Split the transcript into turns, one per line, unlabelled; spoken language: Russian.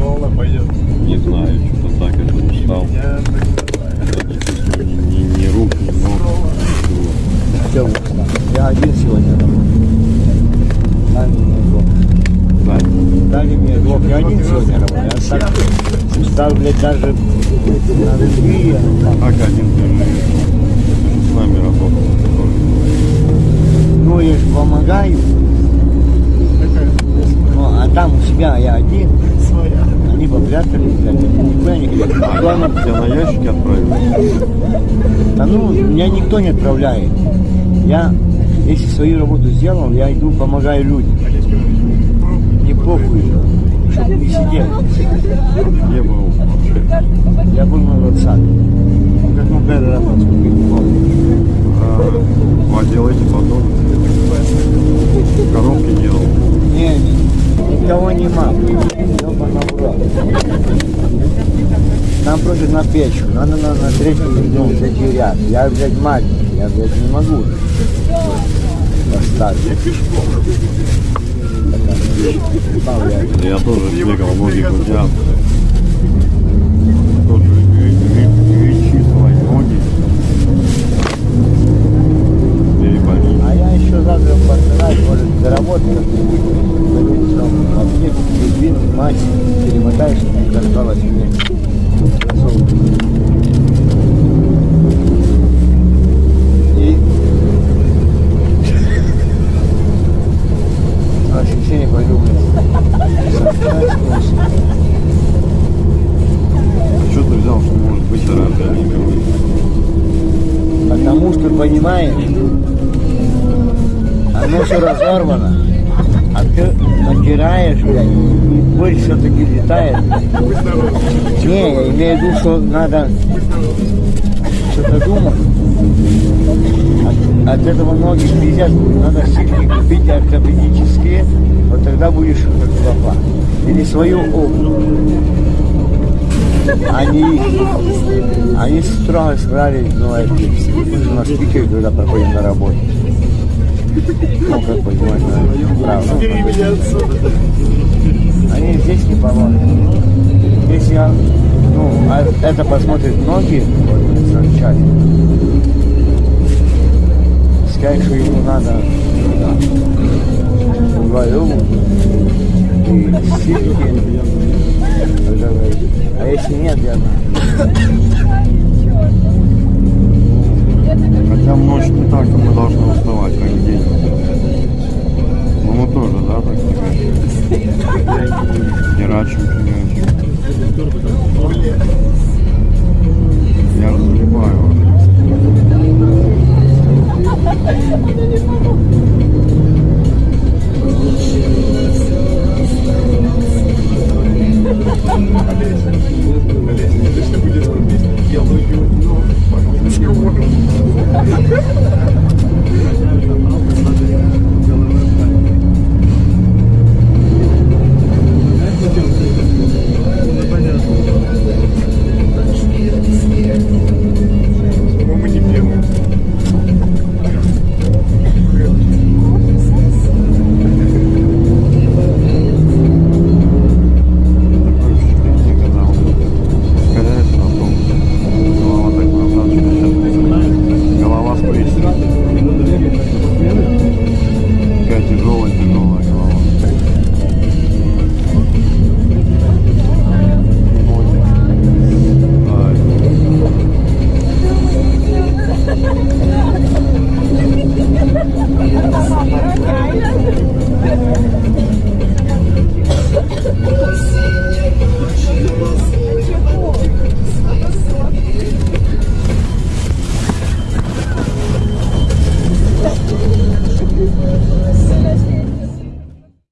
Кола пойдет.
Не знаю, что-то так это устал.
Не.
Ни, ни, ни рук, ни ног.
Все, я один сегодня работаю. Дали мне двух.
Да.
Дали мне двух. Я один сегодня работаю. Я так устал, блядь, даже на другие.
Как один ты же с нами работал.
Ну, я же помогаю. Ну, а там у себя я один.
Своя.
Они попрятались, блядь, никуда не ходят.
А главное, тебя на ящике отправили.
Да ну, меня никто не отправляет. Я, если свою работу сделал, я иду, помогаю людям. Не похуй, чтобы не сидел.
Где был вообще?
Я был на 20 Ну, как мы первый раз поступили,
А, вы делаете? Коробки делал.
Не, не, никого нема. Нам просто на печку, надо на, на третий, ну, ряд. Я, блядь, маленький, я, блядь, не могу поставить.
Я тоже бегал, ноги гудят. Тоже вещи свои ноги. Переболели.
А я еще завтра постараюсь, может, заработать как-нибудь. Пойду там в аптеку, мать, перемотаешь, не досталось мне. И воскресенье пойду.
Что ты взял, что может быть мировое?
Потому что, понимаешь, оно все разорвано. А ты натираешь, блядь, и боль все-таки летает. Не, я имею в виду, что надо что-то думать. От, от этого ноги пиздят, надо сильно купить ортопедические, вот тогда будешь как лопа. Или свою обувь. Они, они строго сказали, ну, эти, мы же на спикере, когда проходим на работе. Ну, как понимаешь, правда. Они здесь не помогут. Если я, ну, а это посмотрит ноги, скажет, что ему надо вдвоем и сильки. А если нет, я
Хотя может не так, мы должны уставать
không